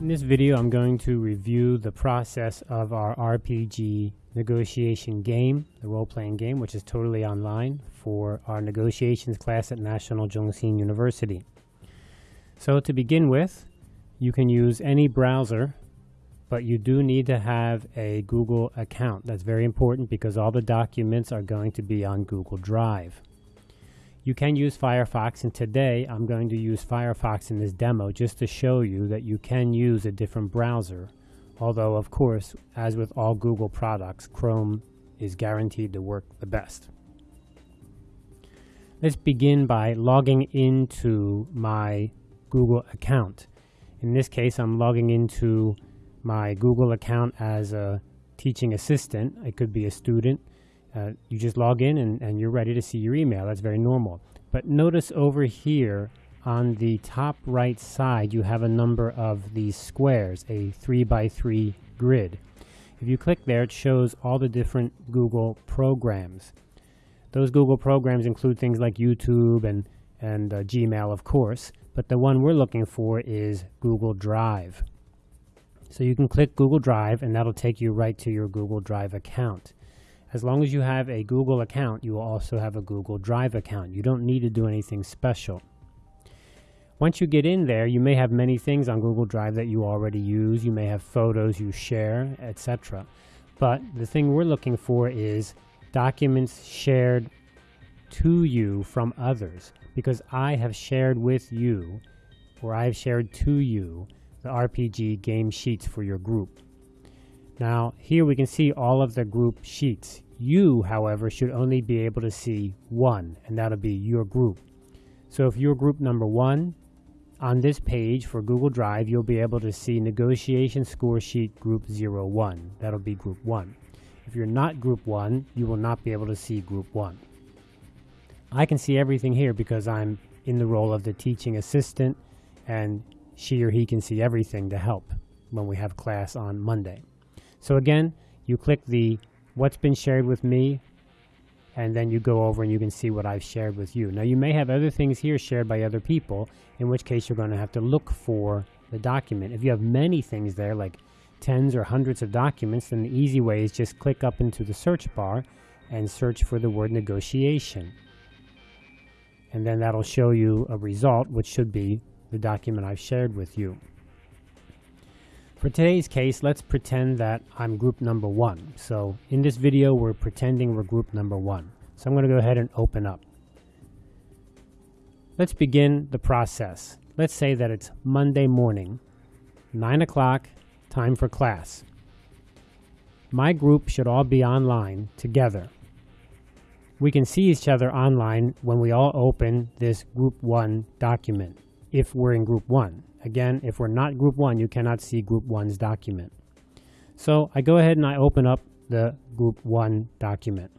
In this video, I'm going to review the process of our RPG negotiation game, the role-playing game, which is totally online for our negotiations class at National Chung Hsing University. So to begin with, you can use any browser, but you do need to have a Google account. That's very important because all the documents are going to be on Google Drive. You can use Firefox, and today I'm going to use Firefox in this demo just to show you that you can use a different browser. Although, of course, as with all Google products, Chrome is guaranteed to work the best. Let's begin by logging into my Google account. In this case, I'm logging into my Google account as a teaching assistant. I could be a student. Uh, you just log in and, and you're ready to see your email. That's very normal. But notice over here on the top right side, you have a number of these squares, a three by three grid. If you click there, it shows all the different Google programs. Those Google programs include things like YouTube and, and uh, Gmail, of course, but the one we're looking for is Google Drive. So you can click Google Drive and that'll take you right to your Google Drive account. As long as you have a Google account, you will also have a Google Drive account. You don't need to do anything special. Once you get in there, you may have many things on Google Drive that you already use. You may have photos you share, etc. But the thing we're looking for is documents shared to you from others because I have shared with you or I have shared to you the RPG game sheets for your group. Now here we can see all of the group sheets. You, however, should only be able to see one, and that'll be your group. So if you're group number one, on this page for Google Drive, you'll be able to see negotiation score sheet group 01. That'll be group 1. If you're not group 1, you will not be able to see group 1. I can see everything here because I'm in the role of the teaching assistant and she or he can see everything to help when we have class on Monday. So again, you click the what's been shared with me, and then you go over and you can see what I've shared with you. Now you may have other things here shared by other people, in which case you're going to have to look for the document. If you have many things there, like tens or hundreds of documents, then the easy way is just click up into the search bar and search for the word negotiation. And then that'll show you a result, which should be the document I've shared with you. For today's case, let's pretend that I'm group number one. So in this video, we're pretending we're group number one. So I'm going to go ahead and open up. Let's begin the process. Let's say that it's Monday morning, 9 o'clock, time for class. My group should all be online together. We can see each other online when we all open this group 1 document, if we're in group 1. Again, if we're not group one, you cannot see group one's document. So I go ahead and I open up the group one document.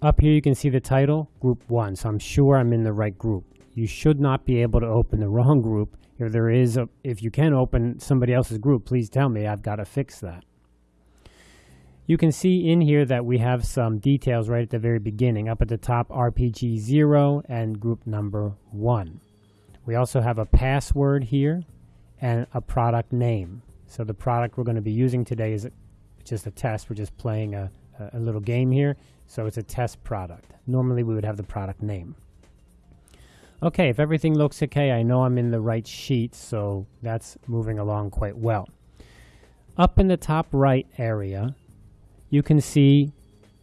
Up here you can see the title, group one, so I'm sure I'm in the right group. You should not be able to open the wrong group. If there is, a, if you can open somebody else's group, please tell me, I've got to fix that. You can see in here that we have some details right at the very beginning. Up at the top, RPG 0 and group number 1. We also have a password here and a product name. So the product we're going to be using today is just a test. We're just playing a, a little game here. So it's a test product. Normally we would have the product name. Okay, if everything looks okay, I know I'm in the right sheet, so that's moving along quite well. Up in the top right area, you can see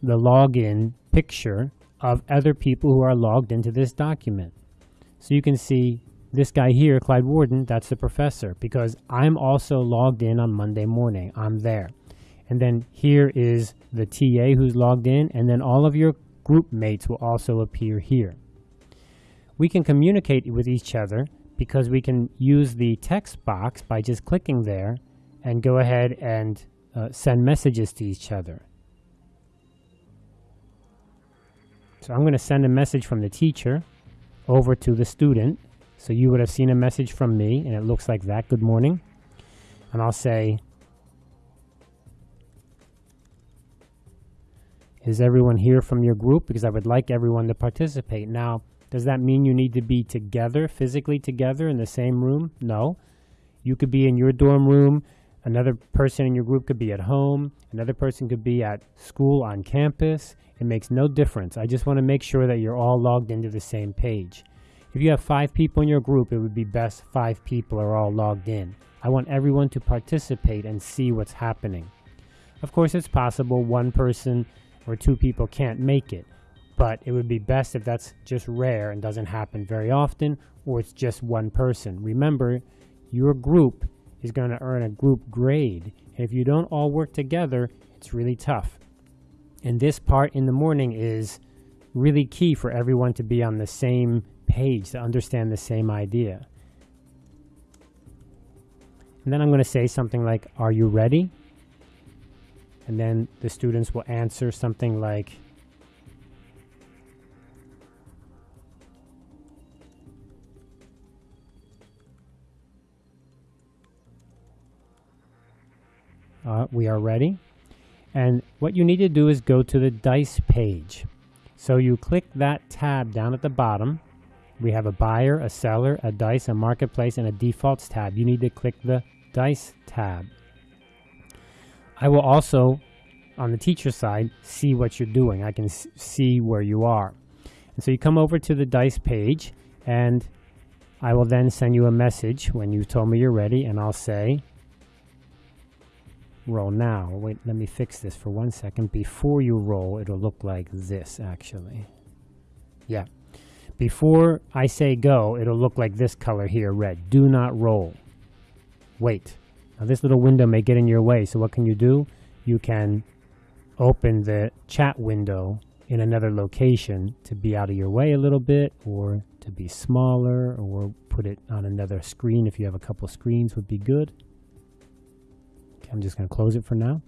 the login picture of other people who are logged into this document. So you can see this guy here, Clyde Warden, that's the professor because I'm also logged in on Monday morning. I'm there. And then here is the TA who's logged in, and then all of your group mates will also appear here. We can communicate with each other because we can use the text box by just clicking there and go ahead and uh, send messages to each other. So I'm going to send a message from the teacher over to the student so you would have seen a message from me, and it looks like that. Good morning. And I'll say, Is everyone here from your group? Because I would like everyone to participate. Now, does that mean you need to be together, physically together in the same room? No. You could be in your dorm room, another person in your group could be at home, another person could be at school on campus. It makes no difference. I just want to make sure that you're all logged into the same page. If you have five people in your group, it would be best five people are all logged in. I want everyone to participate and see what's happening. Of course, it's possible one person or two people can't make it, but it would be best if that's just rare and doesn't happen very often, or it's just one person. Remember, your group is going to earn a group grade. And if you don't all work together, it's really tough. And this part in the morning is really key for everyone to be on the same page, to understand the same idea. And then I'm going to say something like, Are you ready? And then the students will answer something like, uh, we are ready. And what you need to do is go to the dice page. So you click that tab down at the bottom. We have a buyer, a seller, a dice, a marketplace, and a defaults tab. You need to click the dice tab. I will also, on the teacher side, see what you're doing. I can see where you are. And so you come over to the dice page, and I will then send you a message when you told me you're ready, and I'll say, roll now. Wait, let me fix this for one second. Before you roll, it'll look like this, actually. Yeah. Before I say go, it'll look like this color here, red. Do not roll. Wait. Now this little window may get in your way, so what can you do? You can open the chat window in another location to be out of your way a little bit or to be smaller or put it on another screen if you have a couple screens would be good. I'm just going to close it for now.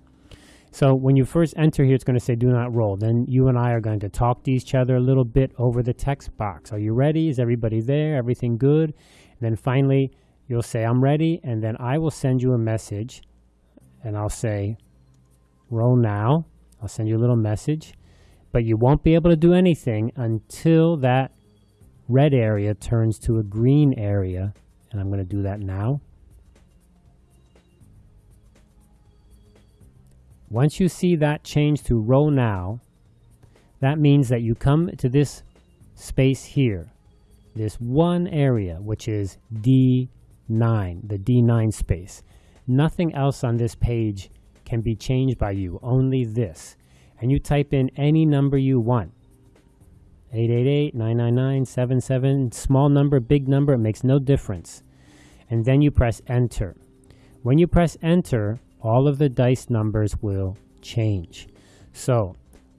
So when you first enter here, it's going to say do not roll. Then you and I are going to talk to each other a little bit over the text box. Are you ready? Is everybody there? Everything good? And then finally, you'll say, I'm ready. And then I will send you a message and I'll say, roll now. I'll send you a little message. But you won't be able to do anything until that red area turns to a green area. And I'm going to do that now. Once you see that change to row now, that means that you come to this space here, this one area, which is D9, the D9 space. Nothing else on this page can be changed by you, only this. And you type in any number you want. 888-999-77, small number, big number, it makes no difference. And then you press enter. When you press enter, all of the dice numbers will change. So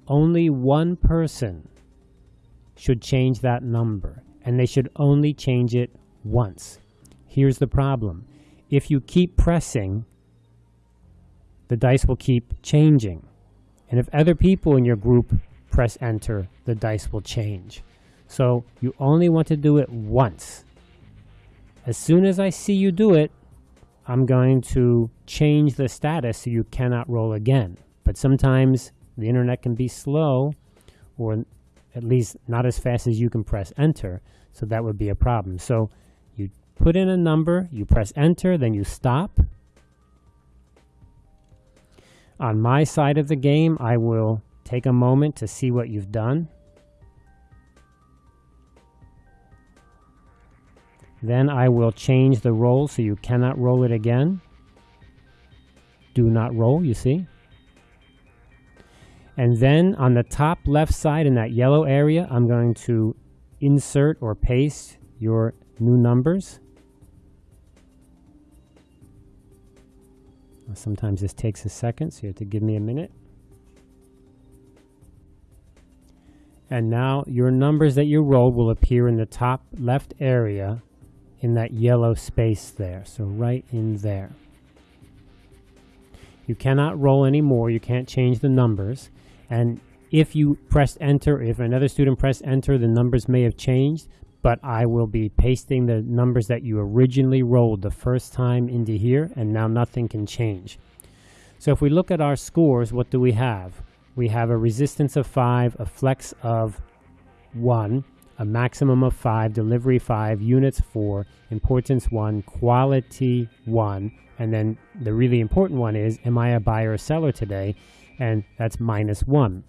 only one person should change that number, and they should only change it once. Here's the problem. If you keep pressing, the dice will keep changing. And if other people in your group press enter, the dice will change. So you only want to do it once. As soon as I see you do it, I'm going to change the status so you cannot roll again. But sometimes the internet can be slow or at least not as fast as you can press enter. So that would be a problem. So you put in a number, you press enter, then you stop. On my side of the game, I will take a moment to see what you've done. Then I will change the roll so you cannot roll it again. Do not roll, you see. And then on the top left side in that yellow area, I'm going to insert or paste your new numbers. Sometimes this takes a second, so you have to give me a minute. And now your numbers that you rolled will appear in the top left area in that yellow space there. So right in there. You cannot roll anymore. You can't change the numbers. And if you press enter, if another student pressed enter, the numbers may have changed, but I will be pasting the numbers that you originally rolled the first time into here, and now nothing can change. So if we look at our scores, what do we have? We have a resistance of 5, a flex of 1, a maximum of five, delivery five, units four, importance one, quality one, and then the really important one is, am I a buyer or seller today? And that's minus one.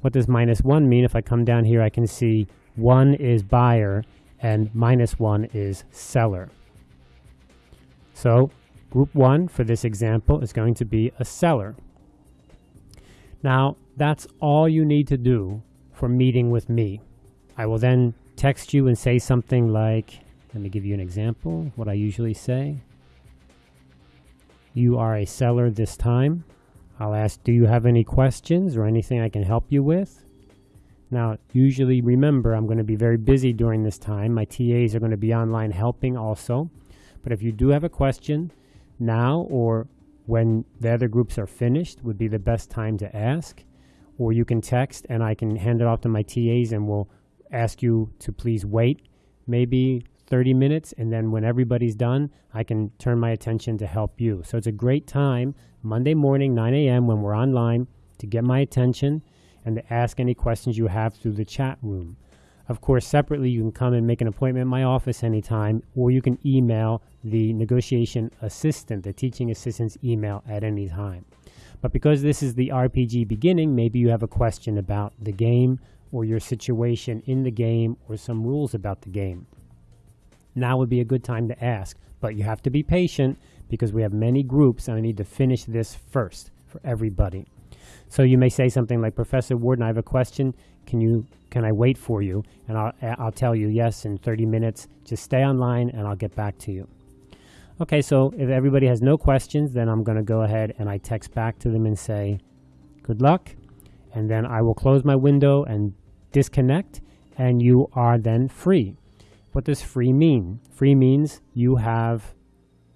What does minus one mean? If I come down here, I can see one is buyer and minus one is seller. So group one for this example is going to be a seller. Now, that's all you need to do for meeting with me. I will then text you and say something like, let me give you an example, what I usually say. You are a seller this time. I'll ask, do you have any questions or anything I can help you with? Now, usually remember, I'm going to be very busy during this time. My TAs are going to be online helping also. But if you do have a question now or when the other groups are finished would be the best time to ask. Or you can text and I can hand it off to my TAs and we'll ask you to please wait maybe 30 minutes and then when everybody's done, I can turn my attention to help you. So it's a great time, Monday morning, 9 a.m. when we're online to get my attention and to ask any questions you have through the chat room. Of course, separately, you can come and make an appointment in my office anytime, or you can email the negotiation assistant, the teaching assistant's email at any time. But because this is the RPG beginning, maybe you have a question about the game or your situation in the game or some rules about the game. Now would be a good time to ask, but you have to be patient because we have many groups and I need to finish this first for everybody. So you may say something like, Professor Warden, I have a question. Can you can I wait for you? And I'll, I'll tell you yes in 30 minutes. Just stay online and I'll get back to you. Okay, so if everybody has no questions, then I'm going to go ahead and I text back to them and say, good luck. And then I will close my window and disconnect and you are then free. What does free mean? Free means you have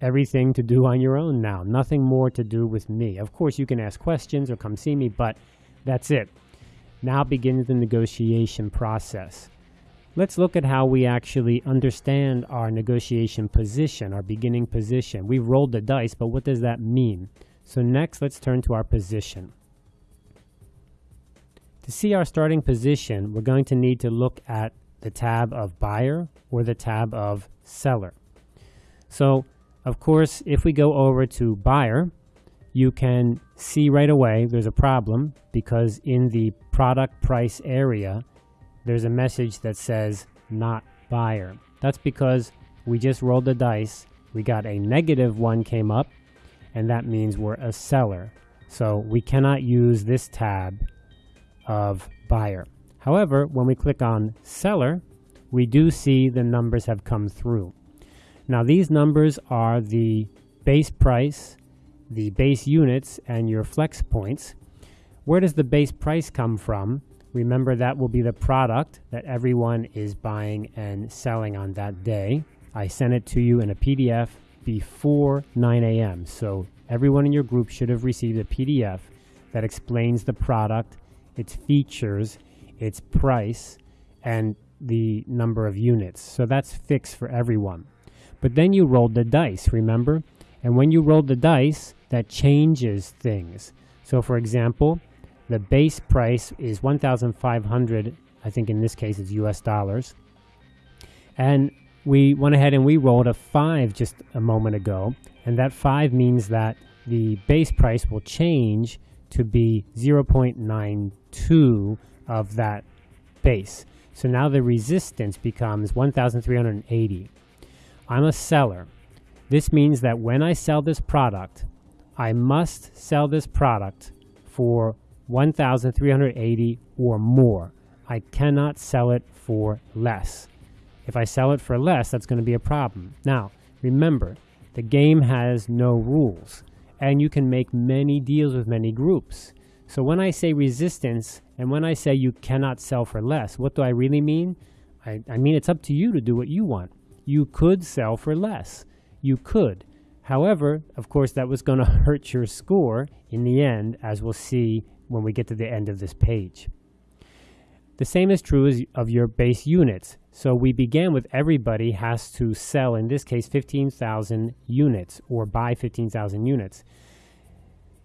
everything to do on your own now. Nothing more to do with me. Of course, you can ask questions or come see me, but that's it. Now begins the negotiation process. Let's look at how we actually understand our negotiation position, our beginning position. We've rolled the dice, but what does that mean? So next, let's turn to our position. To see our starting position, we're going to need to look at the tab of buyer or the tab of seller. So of course, if we go over to buyer, you can see right away there's a problem because in the product price area, there's a message that says not buyer. That's because we just rolled the dice. We got a negative one came up, and that means we're a seller. So we cannot use this tab of buyer. However, when we click on seller, we do see the numbers have come through. Now these numbers are the base price, the base units, and your flex points. Where does the base price come from? Remember that will be the product that everyone is buying and selling on that day. I sent it to you in a PDF before 9 a.m. So everyone in your group should have received a PDF that explains the product, its features, its price, and the number of units. So that's fixed for everyone. But then you rolled the dice, remember? And when you rolled the dice, that changes things. So for example, the base price is 1,500, I think in this case it's US dollars. And we went ahead and we rolled a 5 just a moment ago. And that 5 means that the base price will change to be 0.92 of that base. So now the resistance becomes 1,380. I'm a seller. This means that when I sell this product, I must sell this product for 1,380 or more. I cannot sell it for less. If I sell it for less, that's going to be a problem. Now, remember, the game has no rules, and you can make many deals with many groups. So when I say resistance, and when I say you cannot sell for less, what do I really mean? I, I mean it's up to you to do what you want you could sell for less. You could. However, of course, that was going to hurt your score in the end, as we'll see when we get to the end of this page. The same is true as of your base units. So we began with everybody has to sell, in this case, 15,000 units or buy 15,000 units.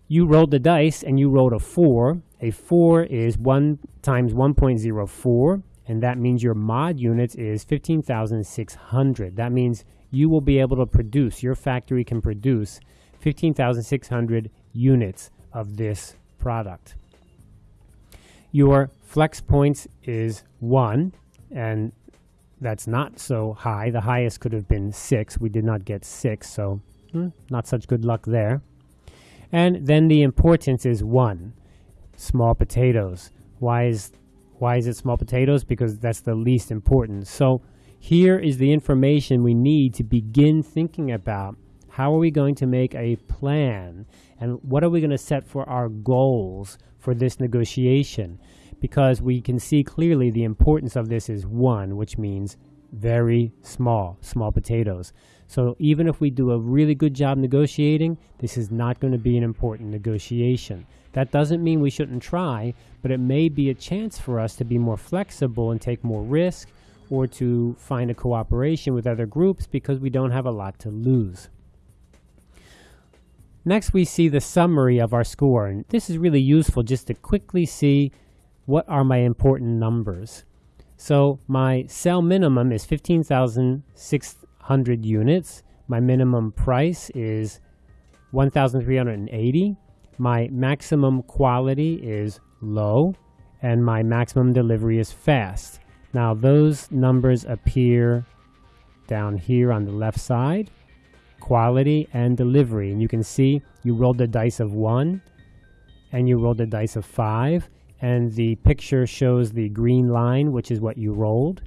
You rolled the dice and you rolled a 4. A 4 is 1 times 1.04 and that means your mod units is 15,600. That means you will be able to produce, your factory can produce 15,600 units of this product. Your flex points is 1, and that's not so high. The highest could have been 6. We did not get 6, so hmm, not such good luck there. And then the importance is 1, small potatoes. Why is, why is it small potatoes? Because that's the least important. So here is the information we need to begin thinking about how are we going to make a plan and what are we going to set for our goals for this negotiation? Because we can see clearly the importance of this is one, which means very small, small potatoes. So even if we do a really good job negotiating, this is not going to be an important negotiation. That doesn't mean we shouldn't try, but it may be a chance for us to be more flexible and take more risk or to find a cooperation with other groups because we don't have a lot to lose. Next, we see the summary of our score. And this is really useful just to quickly see what are my important numbers. So my sell minimum is 15,600 units. My minimum price is 1,380. My maximum quality is low and my maximum delivery is fast. Now those numbers appear down here on the left side, quality and delivery. And you can see you rolled the dice of one and you rolled the dice of five and the picture shows the green line, which is what you rolled.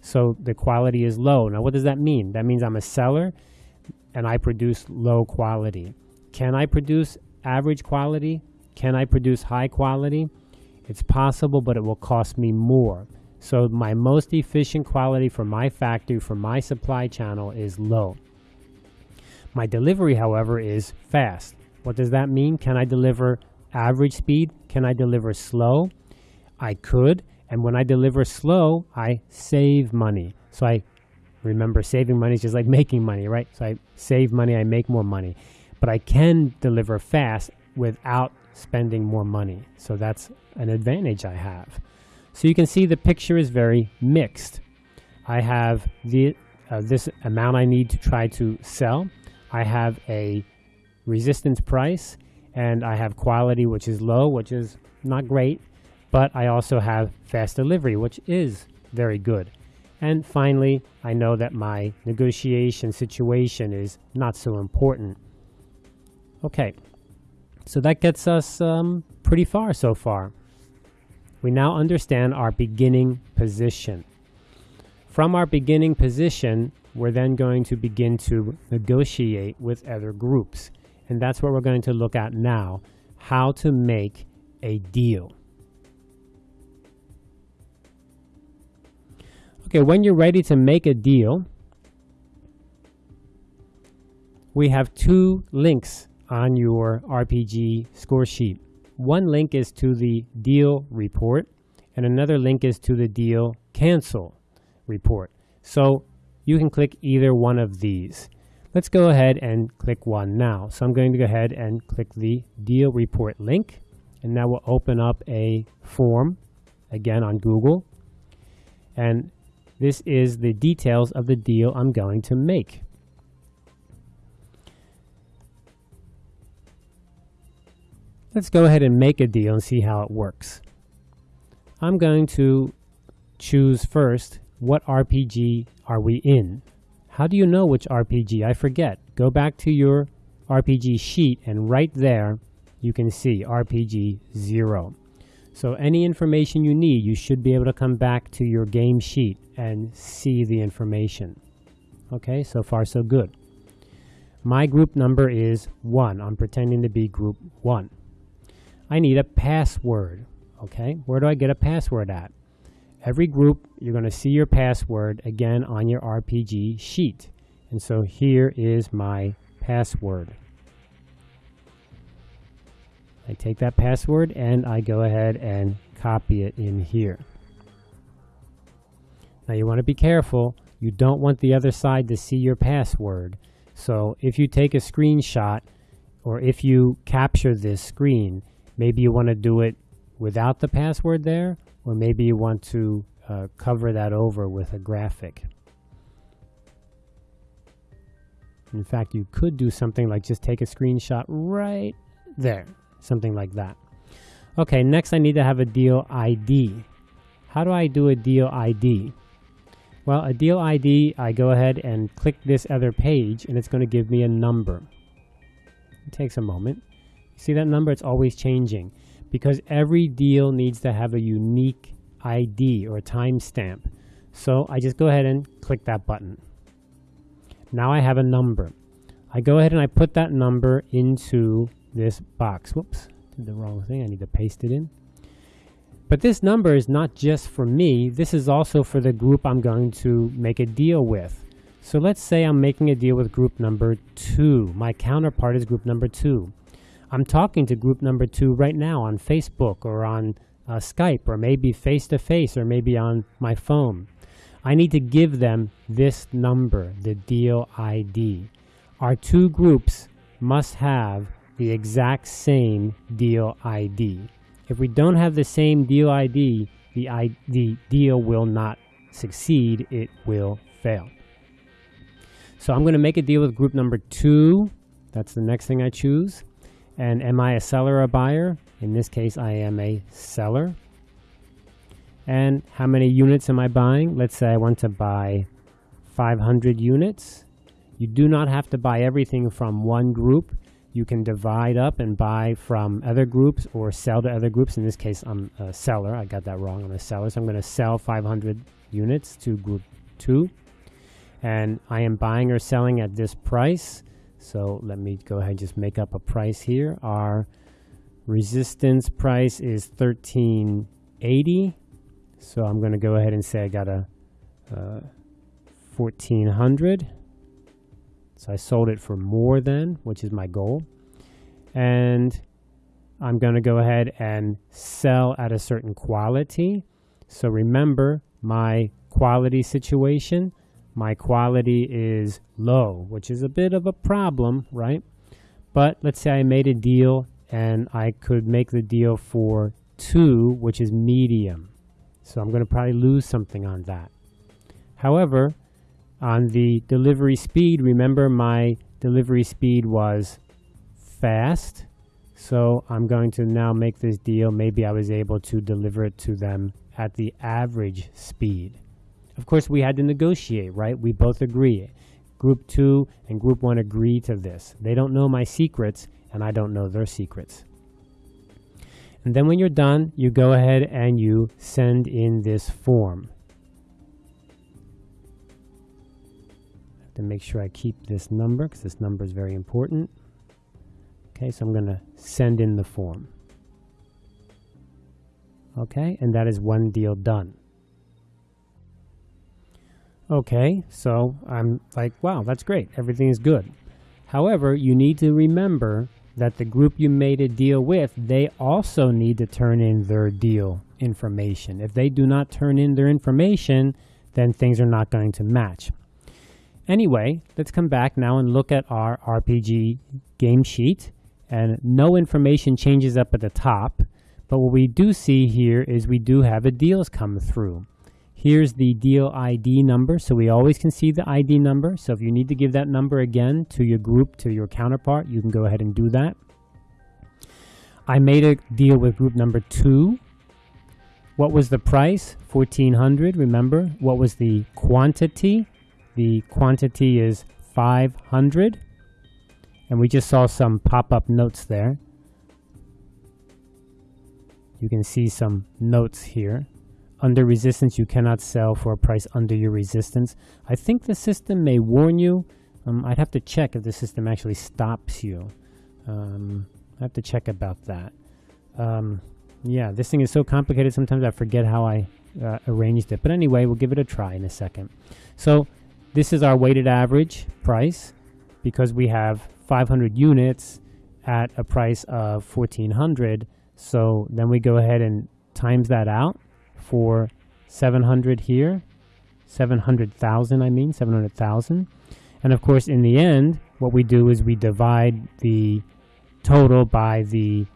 So the quality is low. Now what does that mean? That means I'm a seller and I produce low quality. Can I produce average quality? Can I produce high quality? It's possible, but it will cost me more. So my most efficient quality for my factory, for my supply channel is low. My delivery, however, is fast. What does that mean? Can I deliver average speed? Can I deliver slow? I could. And when I deliver slow, I save money. So I remember saving money is just like making money, right? So I save money, I make more money. But I can deliver fast without spending more money. So that's an advantage I have. So you can see the picture is very mixed. I have the uh, this amount I need to try to sell. I have a resistance price and I have quality which is low, which is not great, but I also have fast delivery, which is very good. And finally, I know that my negotiation situation is not so important. Okay, so that gets us um, pretty far so far. We now understand our beginning position. From our beginning position, we're then going to begin to negotiate with other groups. And that's what we're going to look at now, how to make a deal. Okay, when you're ready to make a deal, we have two links on your RPG score sheet. One link is to the deal report, and another link is to the deal cancel report. So you can click either one of these. Let's go ahead and click one now. So I'm going to go ahead and click the deal report link, and that will open up a form again on Google. And this is the details of the deal I'm going to make. Let's go ahead and make a deal and see how it works. I'm going to choose first what RPG are we in. How do you know which RPG? I forget. Go back to your RPG sheet and right there you can see RPG 0. So any information you need, you should be able to come back to your game sheet and see the information. Okay, so far so good. My group number is 1. I'm pretending to be group 1. I need a password. Okay, where do I get a password at? Every group, you're going to see your password again on your RPG sheet. And so here is my password. I take that password and I go ahead and copy it in here. Now you want to be careful. You don't want the other side to see your password. So if you take a screenshot or if you capture this screen, Maybe you want to do it without the password there, or maybe you want to uh, cover that over with a graphic. In fact, you could do something like just take a screenshot right there, something like that. Okay, next I need to have a deal ID. How do I do a deal ID? Well, a deal ID, I go ahead and click this other page and it's going to give me a number. It takes a moment. See that number? It's always changing because every deal needs to have a unique ID or timestamp. So I just go ahead and click that button. Now I have a number. I go ahead and I put that number into this box. Whoops, did the wrong thing. I need to paste it in. But this number is not just for me. This is also for the group I'm going to make a deal with. So let's say I'm making a deal with group number two. My counterpart is group number two. I'm talking to group number two right now on Facebook or on uh, Skype or maybe face to face or maybe on my phone. I need to give them this number, the deal ID. Our two groups must have the exact same deal ID. If we don't have the same deal ID, the, I, the deal will not succeed, it will fail. So I'm going to make a deal with group number two. That's the next thing I choose. And am I a seller or a buyer? In this case, I am a seller. And how many units am I buying? Let's say I want to buy 500 units. You do not have to buy everything from one group. You can divide up and buy from other groups or sell to other groups. In this case, I'm a seller. I got that wrong. I'm a seller. So I'm going to sell 500 units to group 2. And I am buying or selling at this price. So let me go ahead and just make up a price here. Our resistance price is 1380 so I'm going to go ahead and say I got a uh, 1400. So I sold it for more than, which is my goal. And I'm going to go ahead and sell at a certain quality. So remember my quality situation. My quality is low, which is a bit of a problem, right? But let's say I made a deal and I could make the deal for two, which is medium. So I'm going to probably lose something on that. However, on the delivery speed, remember my delivery speed was fast. So I'm going to now make this deal. Maybe I was able to deliver it to them at the average speed. Of course, we had to negotiate, right? We both agree. Group 2 and Group 1 agree to this. They don't know my secrets, and I don't know their secrets. And then when you're done, you go ahead and you send in this form. I Have to make sure I keep this number because this number is very important. Okay, so I'm going to send in the form. Okay, and that is one deal done. Okay, so I'm like, wow, that's great. Everything is good. However, you need to remember that the group you made a deal with, they also need to turn in their deal information. If they do not turn in their information, then things are not going to match. Anyway, let's come back now and look at our RPG game sheet. And no information changes up at the top. But what we do see here is we do have a deals come through. Here's the deal ID number, so we always can see the ID number. So if you need to give that number again to your group, to your counterpart, you can go ahead and do that. I made a deal with group number two. What was the price? 1400 remember. What was the quantity? The quantity is 500. And we just saw some pop-up notes there. You can see some notes here. Under resistance, you cannot sell for a price under your resistance. I think the system may warn you. Um, I'd have to check if the system actually stops you. Um, I have to check about that. Um, yeah, this thing is so complicated sometimes I forget how I uh, arranged it. But anyway, we'll give it a try in a second. So this is our weighted average price because we have 500 units at a price of 1400 so then we go ahead and times that out for 700 here, 700,000 I mean, 700,000. And of course in the end, what we do is we divide the total by the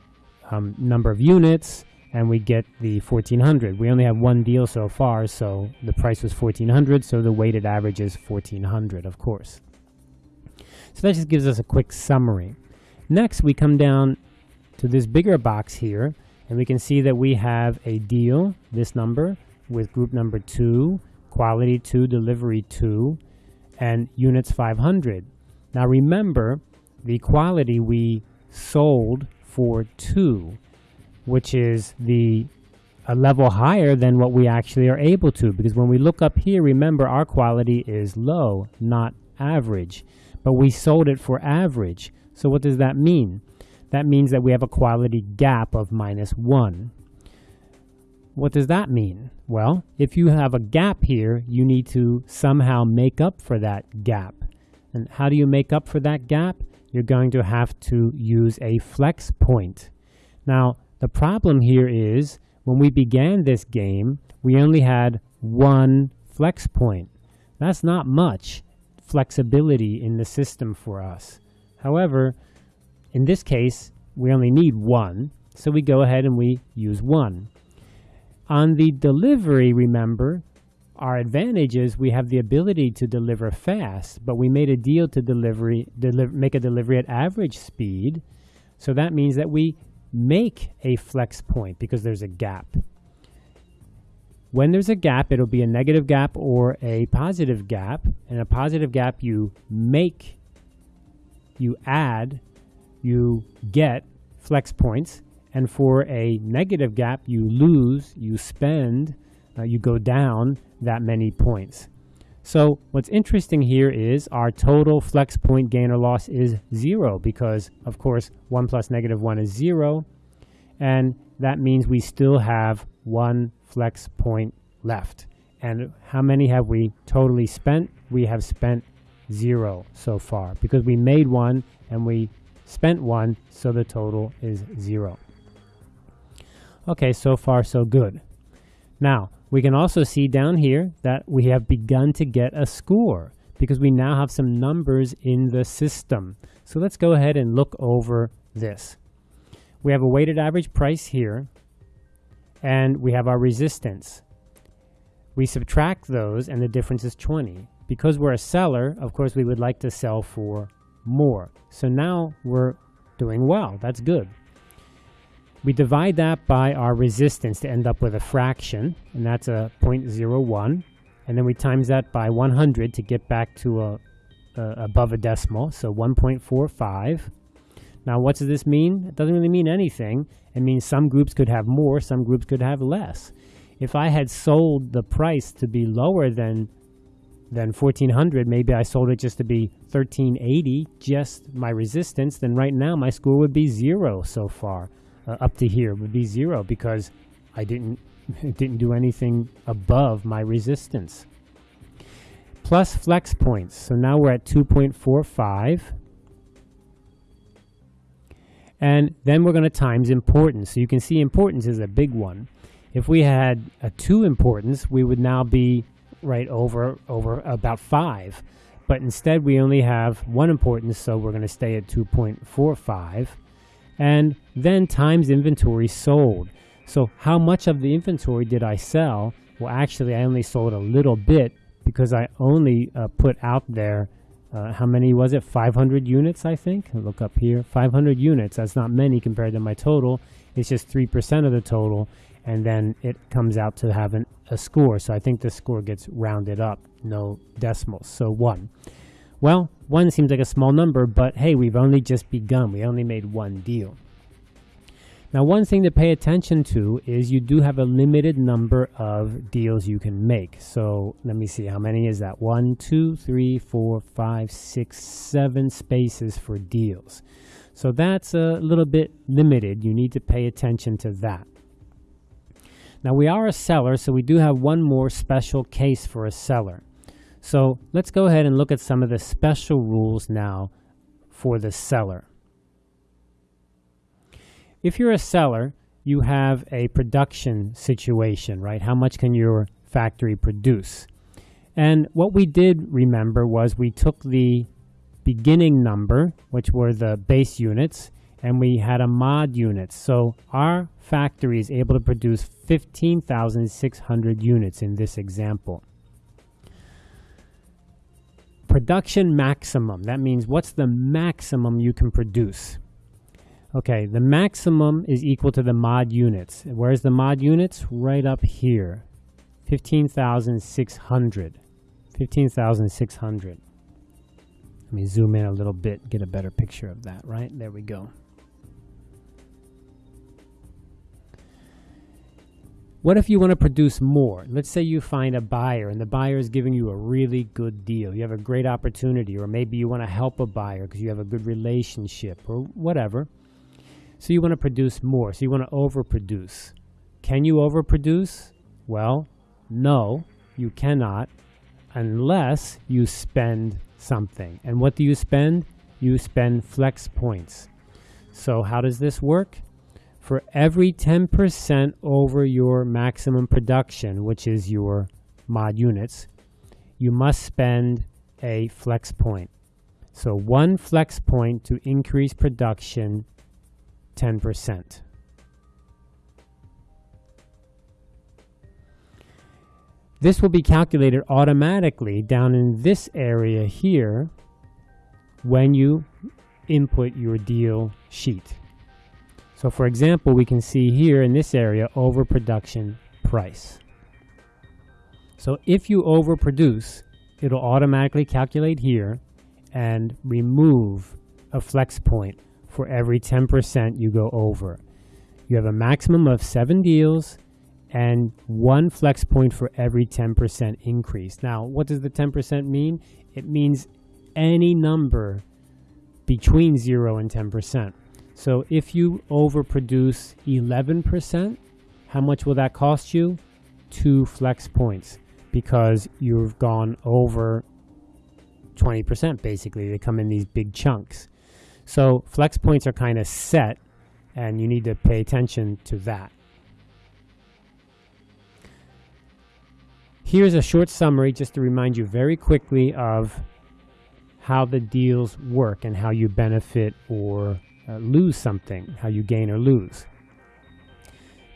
um, number of units and we get the 1400. We only have one deal so far, so the price was 1400, so the weighted average is 1400, of course. So that just gives us a quick summary. Next, we come down to this bigger box here, and we can see that we have a deal, this number, with group number 2, quality 2, delivery 2, and units 500. Now remember, the quality we sold for 2, which is the a level higher than what we actually are able to. Because when we look up here remember our quality is low not average. But we sold it for average. So what does that mean that means that we have a quality gap of minus 1 what does that mean? Well, if you have a gap here, you need to somehow make up for that gap. And how do you make up for that gap? You're going to have to use a flex point. Now, the problem here is when we began this game, we only had one flex point. That's not much flexibility in the system for us. However, in this case, we only need one, so we go ahead and we use one. On the delivery, remember, our advantage is we have the ability to deliver fast, but we made a deal to delivery, deliver, make a delivery at average speed. So that means that we make a flex point because there's a gap. When there's a gap, it'll be a negative gap or a positive gap. And a positive gap, you make, you add, you get flex points. And for a negative gap, you lose, you spend, uh, you go down that many points. So what's interesting here is our total flex point gain or loss is zero because, of course, 1 plus negative 1 is zero. And that means we still have one flex point left. And how many have we totally spent? We have spent zero so far because we made one and we spent one, so the total is zero. Okay, so far so good. Now, we can also see down here that we have begun to get a score because we now have some numbers in the system. So let's go ahead and look over this. We have a weighted average price here, and we have our resistance. We subtract those, and the difference is 20. Because we're a seller, of course, we would like to sell for more. So now we're doing well. That's good. We divide that by our resistance to end up with a fraction, and that's a 0.01. And then we times that by 100 to get back to a, a above a decimal, so 1.45. Now, what does this mean? It doesn't really mean anything. It means some groups could have more, some groups could have less. If I had sold the price to be lower than than 1400, maybe I sold it just to be 1380, just my resistance, then right now my score would be zero so far uh, up to here would be zero because I didn't didn't do anything above my resistance. Plus flex points. So now we're at 2.45. And then we're going to times importance. So you can see importance is a big one. If we had a 2 importance, we would now be right over over about 5. But instead we only have one importance, so we're going to stay at 2.45 and then times inventory sold. So how much of the inventory did I sell? Well, actually, I only sold a little bit because I only uh, put out there, uh, how many was it? 500 units, I think. I'll look up here. 500 units. That's not many compared to my total. It's just 3% of the total. And then it comes out to having a score. So I think the score gets rounded up, no decimals. So one. Well, one seems like a small number, but hey, we've only just begun. We only made one deal. Now, one thing to pay attention to is you do have a limited number of deals you can make. So let me see, how many is that? One, two, three, four, five, six, seven spaces for deals. So that's a little bit limited. You need to pay attention to that. Now, we are a seller, so we do have one more special case for a seller. So let's go ahead and look at some of the special rules now for the seller. If you're a seller, you have a production situation, right? How much can your factory produce? And what we did remember was we took the beginning number, which were the base units, and we had a mod unit. So our factory is able to produce 15,600 units in this example. Production maximum, that means what's the maximum you can produce? Okay, the maximum is equal to the mod units. Where's the mod units? Right up here, 15,600. 15,600. Let me zoom in a little bit, get a better picture of that, right? There we go. What if you want to produce more? Let's say you find a buyer and the buyer is giving you a really good deal. You have a great opportunity, or maybe you want to help a buyer because you have a good relationship or whatever. So you want to produce more. So you want to overproduce. Can you overproduce? Well, no, you cannot unless you spend something. And what do you spend? You spend flex points. So how does this work? For every 10% over your maximum production, which is your mod units, you must spend a flex point. So one flex point to increase production 10%. This will be calculated automatically down in this area here when you input your deal sheet. So for example, we can see here in this area overproduction price. So if you overproduce, it'll automatically calculate here and remove a flex point for every 10% you go over. You have a maximum of seven deals and one flex point for every 10% increase. Now, what does the 10% mean? It means any number between 0 and 10%. So if you overproduce 11%, how much will that cost you? Two flex points because you've gone over 20% basically. They come in these big chunks. So flex points are kind of set and you need to pay attention to that. Here's a short summary just to remind you very quickly of how the deals work and how you benefit or uh, lose something, how you gain or lose.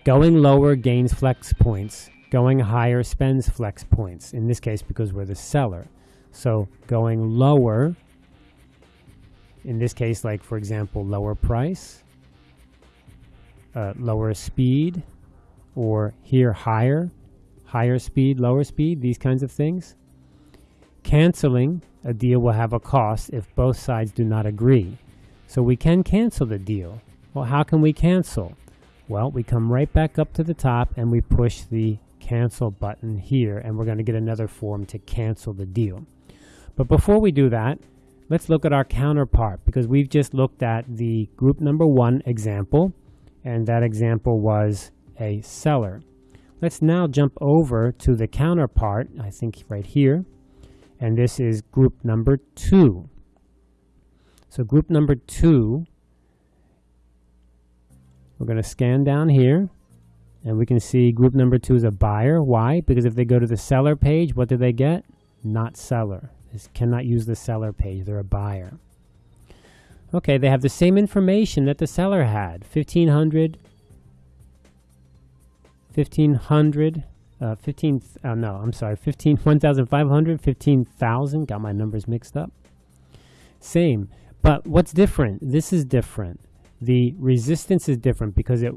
Going lower gains flex points. Going higher spends flex points, in this case because we're the seller. So going lower, in this case, like for example, lower price, uh, lower speed, or here higher, higher speed, lower speed, these kinds of things. Canceling a deal will have a cost if both sides do not agree. So we can cancel the deal. Well, how can we cancel? Well, we come right back up to the top and we push the cancel button here and we're going to get another form to cancel the deal. But before we do that, let's look at our counterpart because we've just looked at the group number one example and that example was a seller. Let's now jump over to the counterpart, I think right here, and this is group number two. So group number two, we're going to scan down here and we can see group number two is a buyer. Why? Because if they go to the seller page, what do they get? Not seller. This cannot use the seller page. They're a buyer. Okay, they have the same information that the seller had. 1500 1500 uh, 15 uh, no i'm sorry 15 1500 15000 got my numbers mixed up same but what's different? This is different. The resistance is different because it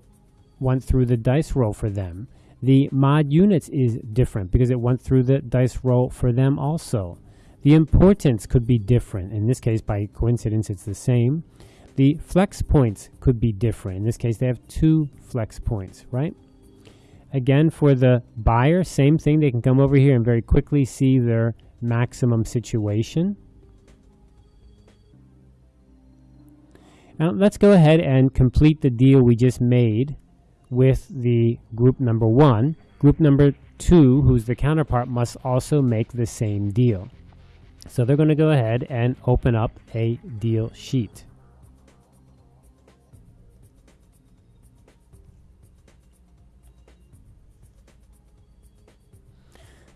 went through the dice roll for them. The mod units is different because it went through the dice roll for them also. The importance could be different. In this case, by coincidence, it's the same. The flex points could be different. In this case, they have two flex points, right? Again, for the buyer, same thing. They can come over here and very quickly see their maximum situation. Now let's go ahead and complete the deal we just made with the group number one. Group number two, who's the counterpart, must also make the same deal. So they're going to go ahead and open up a deal sheet.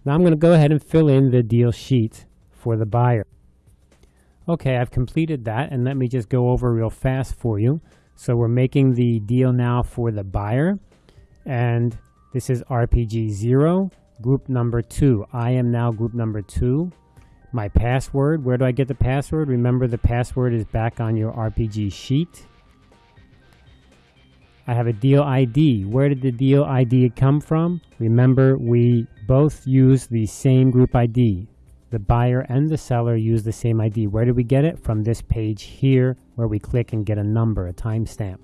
Now I'm going to go ahead and fill in the deal sheet for the buyer. Okay, I've completed that, and let me just go over real fast for you. So we're making the deal now for the buyer. And this is RPG 0, group number 2. I am now group number 2. My password, where do I get the password? Remember the password is back on your RPG sheet. I have a deal ID. Where did the deal ID come from? Remember, we both use the same group ID. The buyer and the seller use the same ID. Where do we get it? From this page here, where we click and get a number, a timestamp.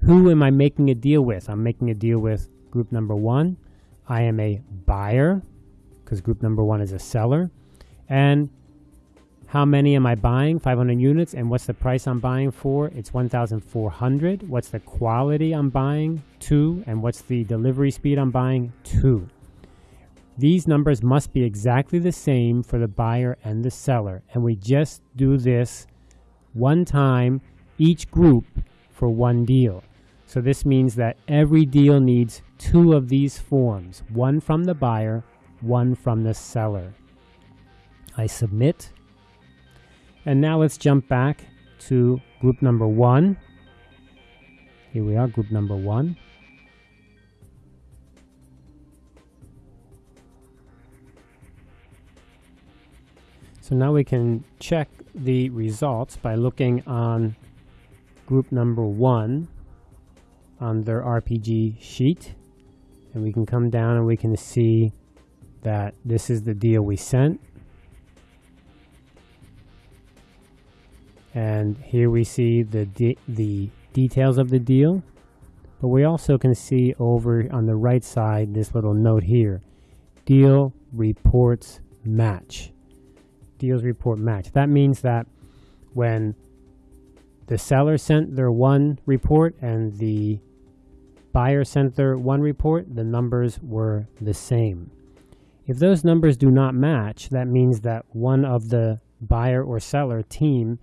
Who am I making a deal with? I'm making a deal with group number one. I am a buyer, because group number one is a seller. And how many am I buying? 500 units. And what's the price I'm buying for? It's 1,400. What's the quality I'm buying? Two. And what's the delivery speed I'm buying? Two. These numbers must be exactly the same for the buyer and the seller. And we just do this one time, each group for one deal. So this means that every deal needs two of these forms, one from the buyer, one from the seller. I submit and now let's jump back to group number one. Here we are, group number one. So now we can check the results by looking on group number one on their RPG sheet. And we can come down and we can see that this is the deal we sent. and here we see the de the details of the deal but we also can see over on the right side this little note here deal reports match deals report match that means that when the seller sent their one report and the buyer sent their one report the numbers were the same if those numbers do not match that means that one of the buyer or seller team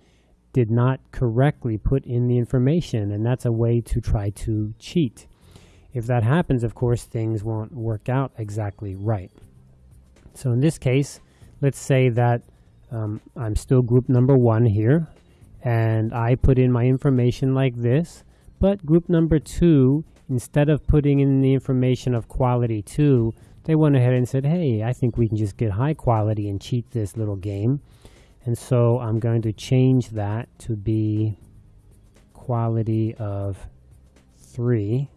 did not correctly put in the information, and that's a way to try to cheat. If that happens, of course, things won't work out exactly right. So in this case, let's say that um, I'm still group number one here, and I put in my information like this, but group number two, instead of putting in the information of quality two, they went ahead and said, hey, I think we can just get high quality and cheat this little game. And so I'm going to change that to be quality of 3.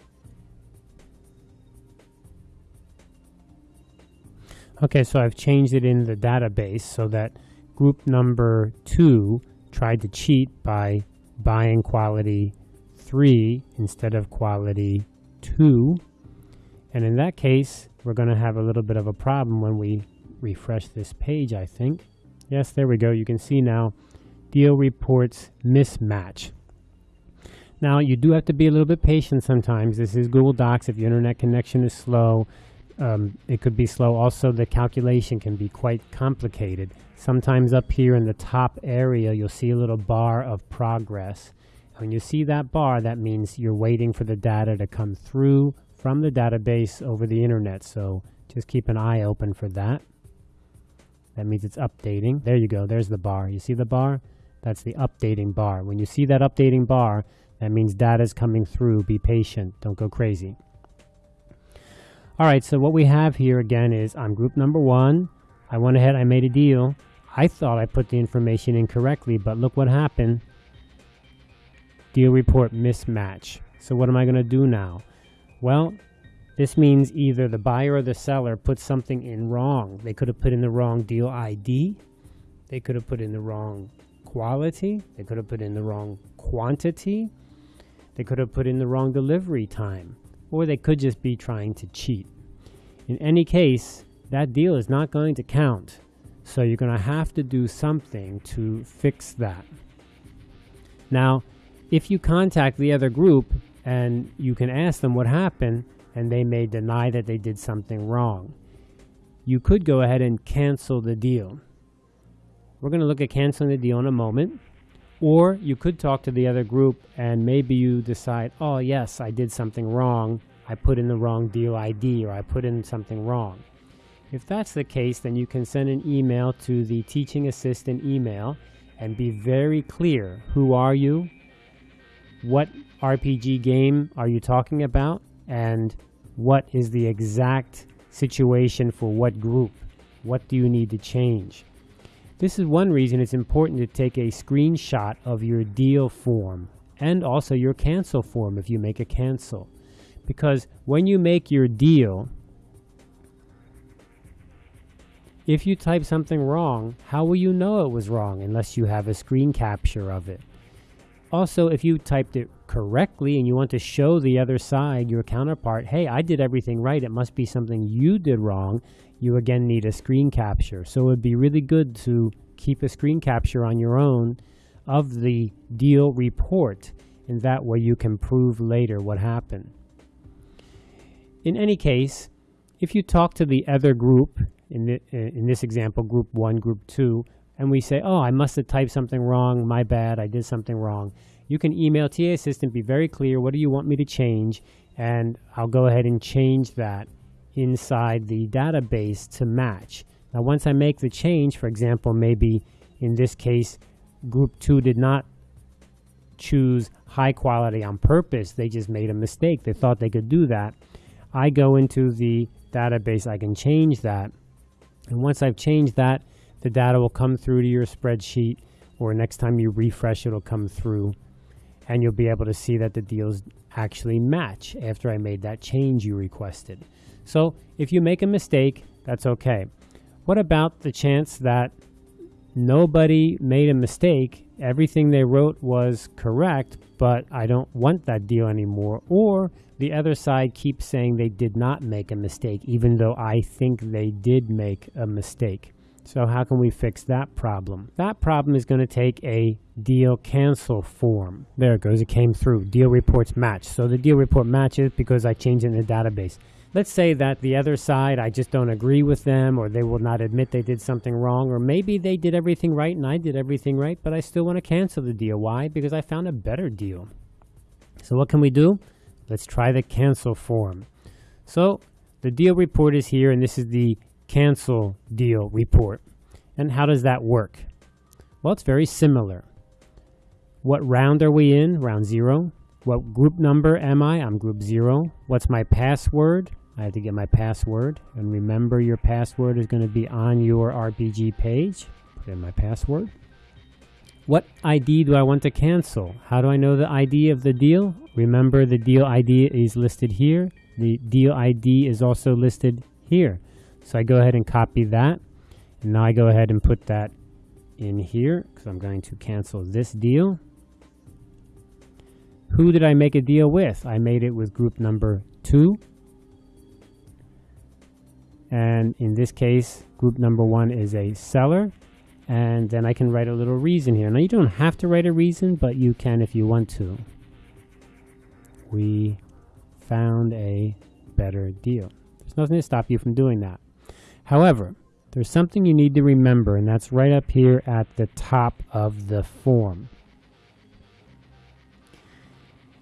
Okay, so I've changed it in the database so that group number 2 tried to cheat by buying quality 3 instead of quality 2. And in that case, we're going to have a little bit of a problem when we refresh this page, I think. Yes, there we go. You can see now deal reports mismatch. Now, you do have to be a little bit patient sometimes. This is Google Docs. If your internet connection is slow, um, it could be slow. Also, the calculation can be quite complicated. Sometimes up here in the top area, you'll see a little bar of progress. When you see that bar, that means you're waiting for the data to come through from the database over the internet. So just keep an eye open for that. That means it's updating. There you go. There's the bar. You see the bar? That's the updating bar. When you see that updating bar, that means data is coming through. Be patient. Don't go crazy. All right, so what we have here again is I'm group number one. I went ahead, I made a deal. I thought I put the information in correctly, but look what happened. Deal report mismatch. So what am I going to do now? Well, this means either the buyer or the seller put something in wrong. They could have put in the wrong deal ID. They could have put in the wrong quality. They could have put in the wrong quantity. They could have put in the wrong delivery time. Or they could just be trying to cheat. In any case, that deal is not going to count. So you're going to have to do something to fix that. Now, if you contact the other group and you can ask them what happened, and they may deny that they did something wrong. You could go ahead and cancel the deal. We're going to look at canceling the deal in a moment. Or you could talk to the other group and maybe you decide, oh, yes, I did something wrong. I put in the wrong deal ID or I put in something wrong. If that's the case, then you can send an email to the teaching assistant email and be very clear. Who are you? what RPG game are you talking about and what is the exact situation for what group? What do you need to change? This is one reason it's important to take a screenshot of your deal form and also your cancel form if you make a cancel. Because when you make your deal, if you type something wrong, how will you know it was wrong unless you have a screen capture of it? Also, if you typed it correctly and you want to show the other side, your counterpart, hey, I did everything right, it must be something you did wrong, you again need a screen capture. So it would be really good to keep a screen capture on your own of the deal report, and that way you can prove later what happened. In any case, if you talk to the other group, in, the, eh, in this example, group one, group two, and we say, oh, I must have typed something wrong, my bad, I did something wrong. You can email TA Assistant, be very clear, what do you want me to change? And I'll go ahead and change that inside the database to match. Now, once I make the change, for example, maybe in this case, group two did not choose high quality on purpose. They just made a mistake. They thought they could do that. I go into the database, I can change that. And once I've changed that, the data will come through to your spreadsheet or next time you refresh, it'll come through and you'll be able to see that the deals actually match after I made that change you requested. So if you make a mistake, that's okay. What about the chance that nobody made a mistake. Everything they wrote was correct, but I don't want that deal anymore. Or the other side keeps saying they did not make a mistake, even though I think they did make a mistake. So how can we fix that problem? That problem is going to take a deal cancel form. There it goes. It came through. Deal reports match. So the deal report matches because I changed it in the database. Let's say that the other side, I just don't agree with them, or they will not admit they did something wrong, or maybe they did everything right and I did everything right, but I still want to cancel the deal. Why? Because I found a better deal. So what can we do? Let's try the cancel form. So the deal report is here, and this is the cancel deal report. And how does that work? Well, it's very similar. What round are we in? Round zero. What group number am I? I'm group zero. What's my password? I have to get my password. And remember your password is going to be on your RPG page. Put in my password. What ID do I want to cancel? How do I know the ID of the deal? Remember the deal ID is listed here. The deal ID is also listed here. So I go ahead and copy that. And now I go ahead and put that in here because I'm going to cancel this deal. Who did I make a deal with? I made it with group number two. And in this case, group number one is a seller. And then I can write a little reason here. Now you don't have to write a reason, but you can if you want to. We found a better deal. There's nothing to stop you from doing that. However, there's something you need to remember, and that's right up here at the top of the form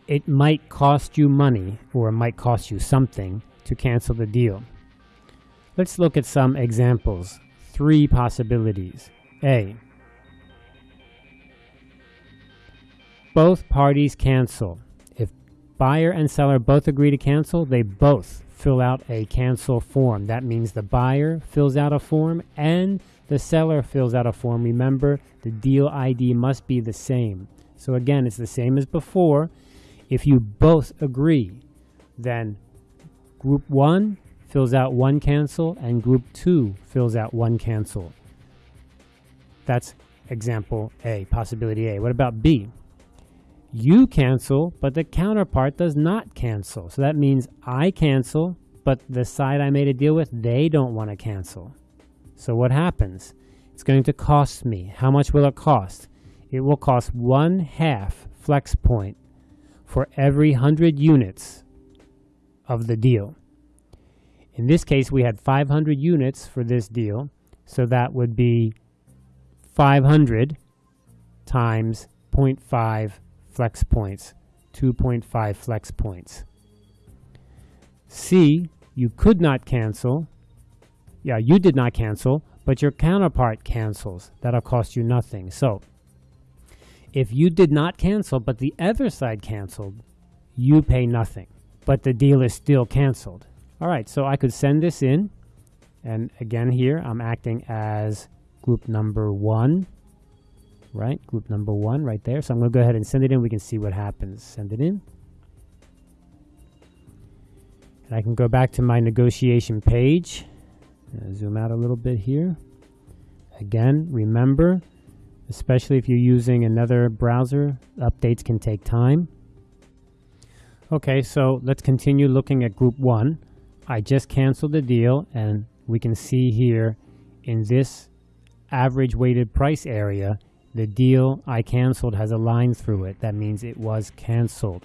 it might cost you money or it might cost you something to cancel the deal. Let's look at some examples. Three possibilities. A. Both parties cancel. If buyer and seller both agree to cancel, they both fill out a cancel form. That means the buyer fills out a form and the seller fills out a form. Remember, the deal ID must be the same. So again, it's the same as before. If you both agree, then group one fills out one cancel and group two fills out one cancel. That's example A, possibility A. What about B? You cancel, but the counterpart does not cancel. So that means I cancel, but the side I made a deal with, they don't want to cancel. So what happens? It's going to cost me. How much will it cost? It will cost one half flex point for every 100 units of the deal. In this case, we had 500 units for this deal, so that would be 500 times 0.5 flex points, 2.5 flex points. C, you could not cancel. Yeah, you did not cancel, but your counterpart cancels. That'll cost you nothing. So If you did not cancel, but the other side canceled, you pay nothing, but the deal is still canceled. All right, so I could send this in. And again here, I'm acting as group number one, right? Group number one right there. So I'm going to go ahead and send it in. We can see what happens. Send it in. And I can go back to my negotiation page. Zoom out a little bit here. Again, remember, especially if you're using another browser, updates can take time. Okay, so let's continue looking at group one. I just canceled the deal and we can see here in this average weighted price area, the deal I canceled has a line through it. That means it was canceled.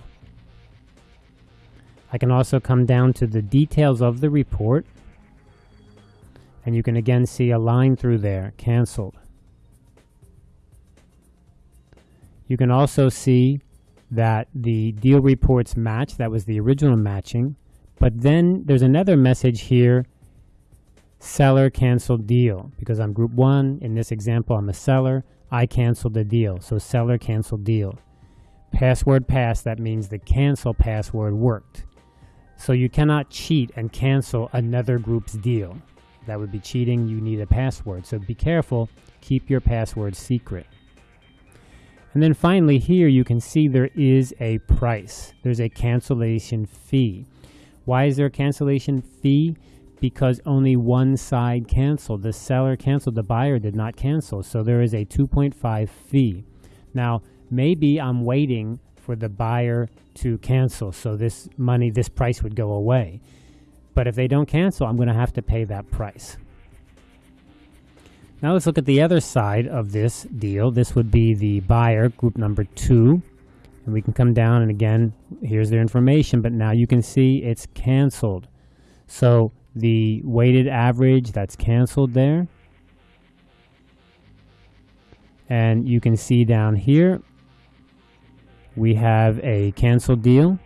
I can also come down to the details of the report and you can again see a line through there, canceled. You can also see that the deal reports match. That was the original matching. But then there's another message here, seller canceled deal. Because I'm group one, in this example, I'm a seller. I canceled the deal. So seller canceled deal. Password passed, that means the cancel password worked. So you cannot cheat and cancel another group's deal. That would be cheating. You need a password. So be careful. Keep your password secret. And then finally here you can see there is a price. There's a cancellation fee. Why is there a cancellation fee? Because only one side canceled. The seller canceled, the buyer did not cancel. So there is a 2.5 fee. Now, maybe I'm waiting for the buyer to cancel. So this money, this price would go away. But if they don't cancel, I'm going to have to pay that price. Now let's look at the other side of this deal. This would be the buyer, group number two. And we can come down and again, here's their information, but now you can see it's canceled. So the weighted average that's canceled there. And you can see down here, we have a canceled deal,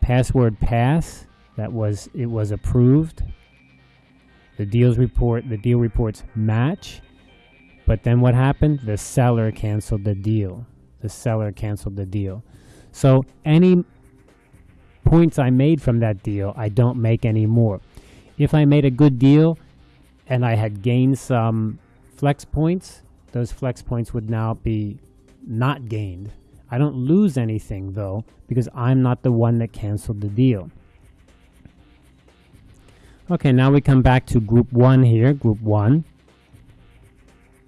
password pass, that was it was approved. The deals report the deal reports match. But then what happened? The seller canceled the deal. The seller canceled the deal. So any points I made from that deal, I don't make anymore. If I made a good deal and I had gained some flex points, those flex points would now be not gained. I don't lose anything though because I'm not the one that canceled the deal. Okay, now we come back to group one here, group one.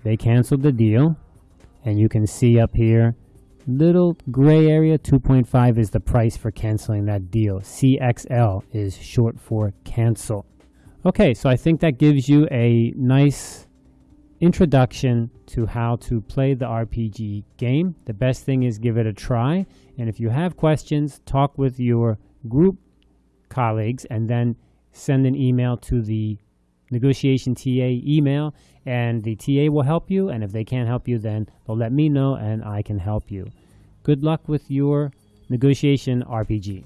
They canceled the deal. And you can see up here, little gray area, 2.5 is the price for canceling that deal. CXL is short for cancel. Okay, so I think that gives you a nice introduction to how to play the RPG game. The best thing is give it a try. And if you have questions, talk with your group colleagues and then send an email to the negotiation TA email and the TA will help you. And if they can't help you, then they'll let me know and I can help you. Good luck with your negotiation RPG.